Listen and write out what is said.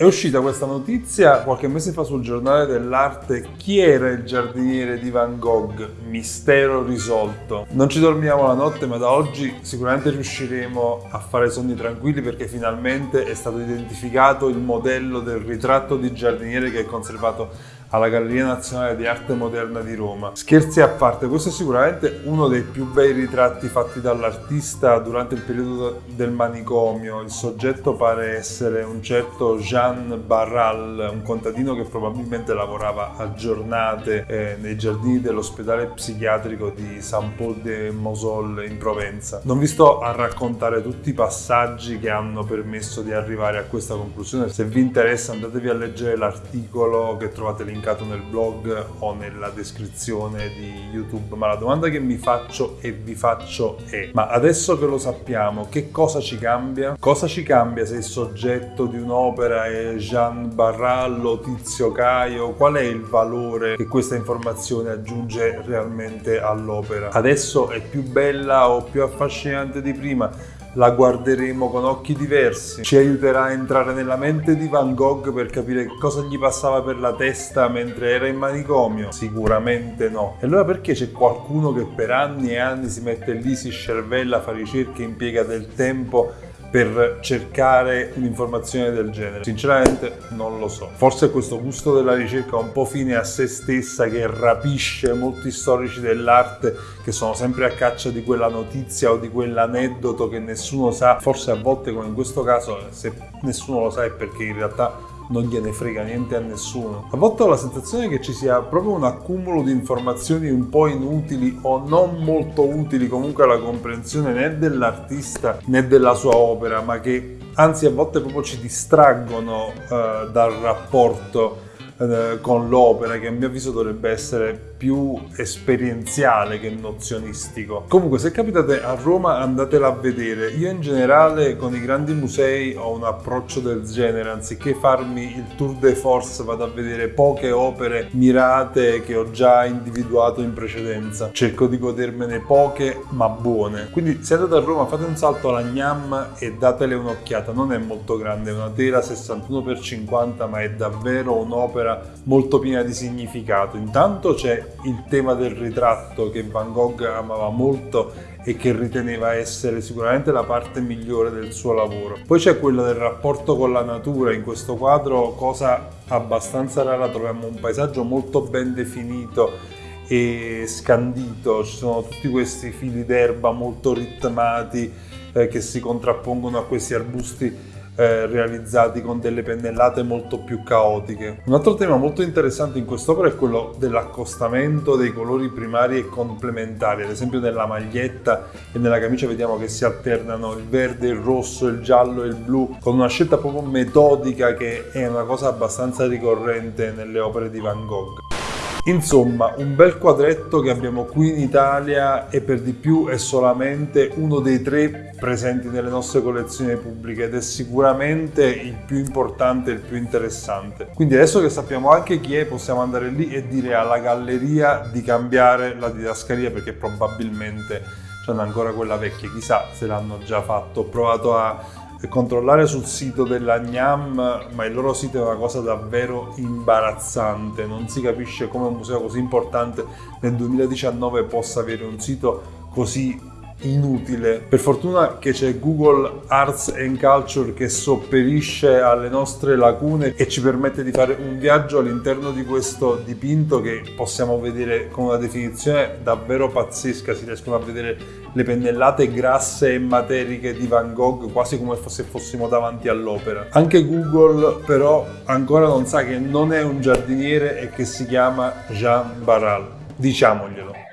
È uscita questa notizia qualche mese fa sul giornale dell'arte chi era il giardiniere di Van Gogh, mistero risolto. Non ci dormiamo la notte ma da oggi sicuramente riusciremo a fare sonni tranquilli perché finalmente è stato identificato il modello del ritratto di giardiniere che è conservato alla Galleria Nazionale di Arte Moderna di Roma. Scherzi a parte, questo è sicuramente uno dei più bei ritratti fatti dall'artista durante il periodo del manicomio. Il soggetto pare essere un certo Jean Barral, un contadino che probabilmente lavorava a giornate eh, nei giardini dell'ospedale psichiatrico di Saint Paul de Mosol in Provenza. Non vi sto a raccontare tutti i passaggi che hanno permesso di arrivare a questa conclusione. Se vi interessa andatevi a leggere l'articolo che trovate linkato nel blog o nella descrizione di YouTube, ma la domanda che mi faccio e vi faccio è ma adesso che lo sappiamo che cosa ci cambia? Cosa ci cambia se il soggetto di un'opera è Jean Barrallo, Tizio Caio? Qual è il valore che questa informazione aggiunge realmente all'opera? Adesso è più bella o più affascinante di prima? la guarderemo con occhi diversi, ci aiuterà a entrare nella mente di Van Gogh per capire cosa gli passava per la testa mentre era in manicomio? Sicuramente no. E allora perché c'è qualcuno che per anni e anni si mette lì, si scervella, fa ricerche, impiega del tempo per cercare un'informazione del genere? Sinceramente non lo so. Forse questo gusto della ricerca un po' fine a se stessa che rapisce molti storici dell'arte che sono sempre a caccia di quella notizia o di quell'aneddoto che nessuno sa. Forse a volte come in questo caso se nessuno lo sa è perché in realtà non gliene frega niente a nessuno. A volte ho la sensazione che ci sia proprio un accumulo di informazioni un po' inutili o non molto utili comunque alla comprensione né dell'artista né della sua opera, ma che anzi a volte proprio ci distraggono eh, dal rapporto eh, con l'opera che a mio avviso dovrebbe essere più esperienziale che nozionistico. Comunque se capitate a Roma andatela a vedere. Io in generale con i grandi musei ho un approccio del genere, anziché farmi il tour de force vado a vedere poche opere mirate che ho già individuato in precedenza. Cerco di godermene poche ma buone. Quindi se andate a Roma fate un salto alla Gnam e datele un'occhiata. Non è molto grande, è una tela 61x50 ma è davvero un'opera molto piena di significato. Intanto c'è il tema del ritratto che Van Gogh amava molto e che riteneva essere sicuramente la parte migliore del suo lavoro. Poi c'è quella del rapporto con la natura, in questo quadro cosa abbastanza rara troviamo un paesaggio molto ben definito e scandito, ci sono tutti questi fili d'erba molto ritmati eh, che si contrappongono a questi arbusti eh, realizzati con delle pennellate molto più caotiche. Un altro tema molto interessante in quest'opera è quello dell'accostamento dei colori primari e complementari, ad esempio nella maglietta e nella camicia vediamo che si alternano il verde, il rosso, il giallo e il blu, con una scelta proprio metodica che è una cosa abbastanza ricorrente nelle opere di Van Gogh. Insomma, un bel quadretto che abbiamo qui in Italia e per di più è solamente uno dei tre presenti nelle nostre collezioni pubbliche ed è sicuramente il più importante e il più interessante. Quindi adesso che sappiamo anche chi è, possiamo andare lì e dire alla galleria di cambiare la didascalia perché probabilmente c'hanno ancora quella vecchia, chissà se l'hanno già fatto. Ho provato a controllare sul sito della Gnam, ma il loro sito è una cosa davvero imbarazzante, non si capisce come un museo così importante nel 2019 possa avere un sito così inutile. Per fortuna che c'è Google Arts and Culture che sopperisce alle nostre lacune e ci permette di fare un viaggio all'interno di questo dipinto che possiamo vedere con una definizione davvero pazzesca, si riescono a vedere le pennellate grasse e materiche di Van Gogh quasi come se fossimo davanti all'opera. Anche Google però ancora non sa che non è un giardiniere e che si chiama Jean Barral, diciamoglielo.